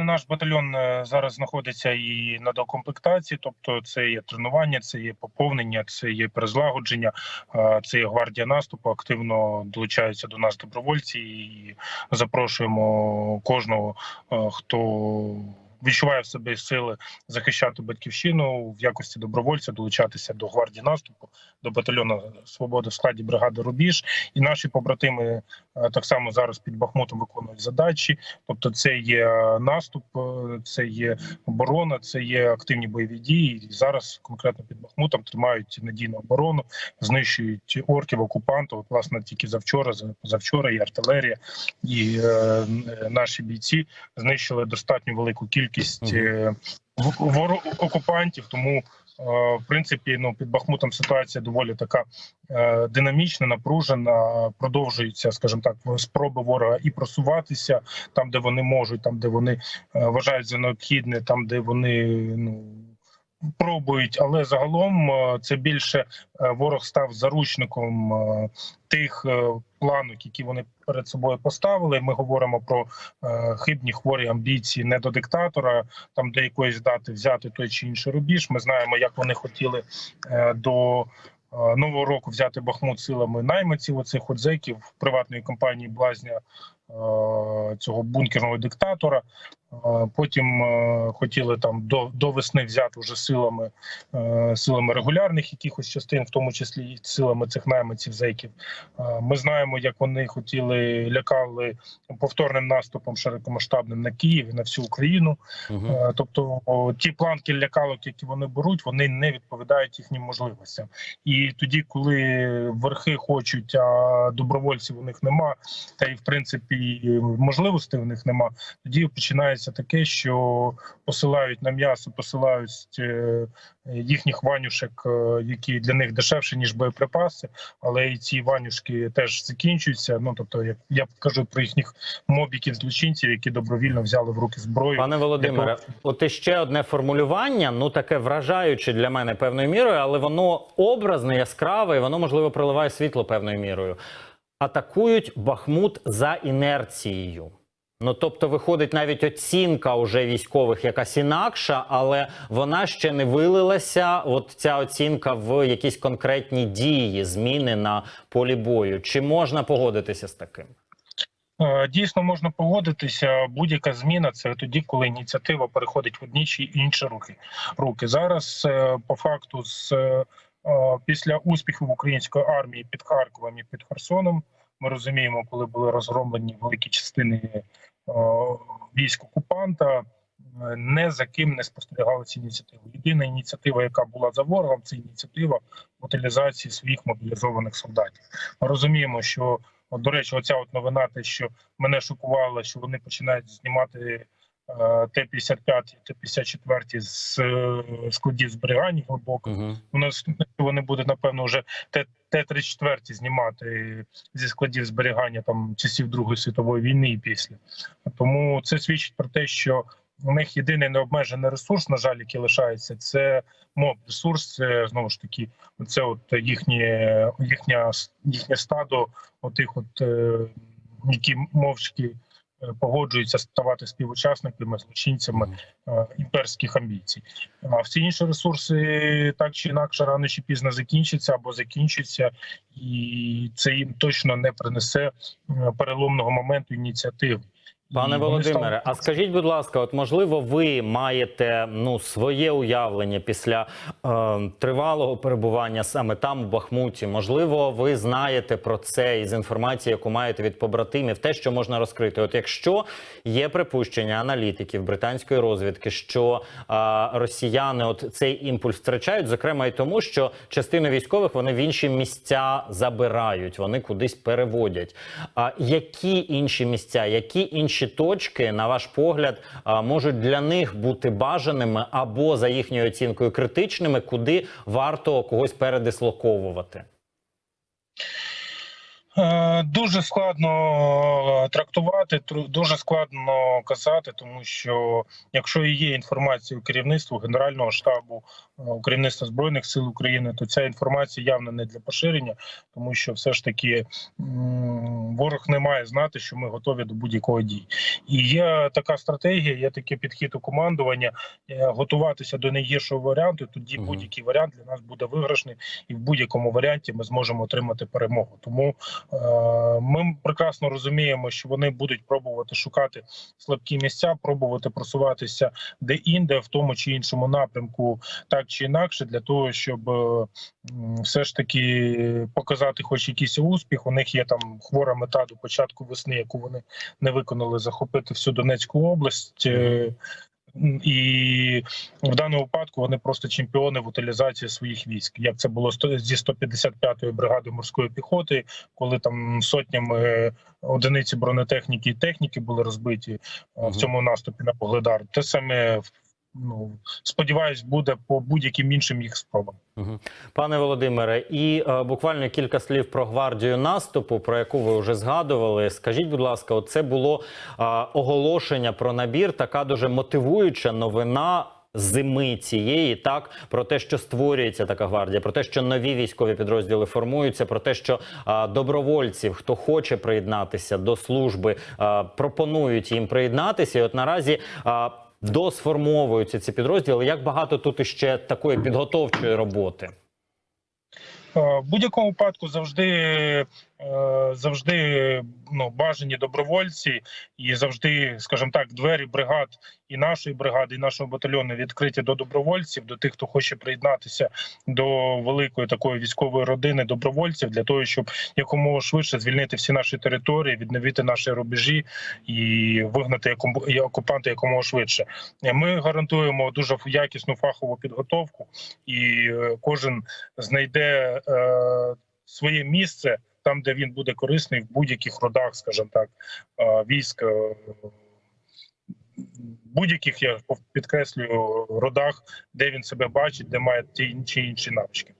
власне наш батальйон е, зараз знаходиться і на докомплектації, тобто це є тренування, це є поповнення, це є перезлагодження, е, це є гвардія наступу. Активно долучаються до нас добровольці і запрошуємо кожного, е, хто відчуває в собі сили захищати батьківщину в якості добровольця, долучатися до гвардії наступу, до батальйону свободи в складі бригади Рубіж. І наші побратими е, так само зараз під Бахмутом виконують задачі. Тобто, це є наступ, е, це є оборона, це є активні бойові дії. І зараз конкретно під Бахмутом тримають надійну оборону, знищують орків, окупантів. От, власне, тільки завчора, за- завчора і артилерія, і е, наші бійці знищили достатньо велику кількість е, в- окупантів. Тому е, в принципі, ну під Бахмутом ситуація доволі така е, динамічна, напружена. Продовжуються, скажімо так, спроби ворога і просуватися там, де вони можуть, там де вони е, вважають за необхідне, там де вони ну. Пробують, але загалом е, це більше е, ворог став заручником е, тих планок, які вони перед собою поставили. Ми говоримо про хибні хворі амбіції не до диктатора, там до якоїсь дати взяти той чи інший рубіж. Ми знаємо, як вони хотіли до. Нового року взяти Бахмут силами найманців оцих от зеків приватної компанії Блазня цього бункерного диктатора. Е, Потім е, хотіли там до, до весни взяти вже силами е, силами регулярних якихось частин, в тому числі і силами цих найманців зеків. Е, Ми знаємо, як вони хотіли лякали повторним наступом широкомасштабним на Київ і на всю Україну. Е, Тобто ті планки лякалок, які вони беруть, вони не відповідають їхнім можливостям. І тоді, коли верхи хочуть, а добровольців у них нема, та й в принципі можливостей у них нема, тоді починається таке, що посилають на м'ясо, посилають е, їхніх ванюшек, е, які для них дешевші ніж боєприпаси, але і ці ванюшки теж закінчуються. Ну тобто, як я кажу про їхніх мобіків злочинців, які добровільно взяли в руки зброю. Пане Володимире, от іще одне формулювання, ну таке вражаюче для мене певною мірою, але воно образне, яскраве, і воно можливо проливає світло певною мірою. Атакують Бахмут за інерцією. Ну, тобто, виходить навіть оцінка уже військових якась інакша, але вона ще не вилилася. От ця оцінка в якісь конкретні дії, зміни на полі бою. Чи можна погодитися з таким? Е, Дійсно можна погодитися. Будь-яка зміна це тоді, коли ініціатива переходить в одні чи інші руки. Руки зараз е, по факту з е, після успіхів української армії під Харковом і під Херсоном. Ми розуміємо, коли були розгромлені великі частини е, військ окупанта. е, Не за ким не спостерігалася ініціатива. Єдина ініціатива, яка була за ворогом, це ініціатива утилізації своїх мобілізованих солдатів. Ми розуміємо, що до речі, оця от новина, те, що мене шокувало, що вони починають знімати е, Т-55 і Т-54 з складів зберігання глибоко. Угу. У нас вони будуть, напевно, вже Т- Т-34 знімати зі складів зберігання там часів Другої світової війни і після. Тому це свідчить про те, що у них єдиний необмежений ресурс, на жаль, який лишається, це моб ресурс. Це знову ж таки, це от їхнє їхня їхнє стадо, отих, от е, які мовчки погоджуються ставати співучасниками, злочинцями е, імперських амбіцій. А всі інші ресурси так чи інакше рано чи пізно закінчаться або закінчаться, і це їм точно не принесе е, переломного моменту ініціативи. Пане Володимире, а скажіть, будь ласка, от можливо, ви маєте ну своє уявлення після е, тривалого перебування саме там, у Бахмуті? Можливо, ви знаєте про це із інформації, яку маєте від побратимів, те, що можна розкрити. От якщо є припущення аналітиків британської розвідки, що е, росіяни от цей імпульс втрачають, зокрема і тому, що частину військових вони в інші місця забирають, вони кудись переводять. А які інші місця, які інші точки, на ваш погляд, можуть для них бути бажаними або за їхньою оцінкою критичними, куди варто когось передислоковувати? Е, Дуже складно трактувати, тру- дуже складно казати, тому що якщо і є інформація у керівництву Генерального штабу е, у керівництва збройних сил України, то ця інформація явно не для поширення, тому що все ж таки ворог не має знати, що ми готові до будь-якої дії. І є така стратегія, є такий підхід у командування е, готуватися до найгіршого варіанту. Тоді будь-який варіант для нас буде виграшний, і в будь-якому варіанті ми зможемо отримати перемогу. Тому Е, Ми прекрасно розуміємо, що вони будуть пробувати шукати слабкі місця, пробувати просуватися де-інде, в тому чи іншому напрямку, так чи інакше, для того, щоб е, все ж таки показати, хоч якийсь успіх. У них є там хвора мета до початку весни, яку вони не виконали, захопити всю Донецьку область. Е, І в даному випадку вони просто чемпіони в утилізації своїх військ. Як це було зі 155-ї бригади морської піхоти, коли там сотнями одиниці бронетехніки і техніки були розбиті е, Мгм. в цьому наступі на Погледар. Те саме ну сподіваюсь, буде по будь-яким іншим їх спробам. Пане Володимире, і е, буквально кілька слів про гвардію наступу, про яку ви вже згадували. Скажіть, будь ласка, це було е, оголошення про набір, така дуже мотивуюча новина. Зими цієї так про те, що створюється така гвардія, про те, що нові військові підрозділи формуються, про те, що а, добровольців, хто хоче приєднатися до служби, пропонують їм приєднатися. І от наразі досформовуються ці підрозділи. Як багато тут іще такої підготовчої роботи? Е, В будь-якому випадку завжди, завжди ну, бажані добровольці, і завжди, скажімо так, двері бригад і нашої бригади, і нашого батальйону відкриті до добровольців, до тих, хто хоче приєднатися до великої такої військової родини добровольців, для того, щоб якомога швидше звільнити всі наші території, відновити наші рубежі і вигнати окупанта якомога швидше. Е, Ми гарантуємо дуже якісну фахову підготовку, і е, кожен знайде е, своє місце там, де він буде корисний в будь-яких родах, скажімо так, військ. е, Будь-яких я підкреслюю родах, де він себе бачить, де має ті чи інші навички.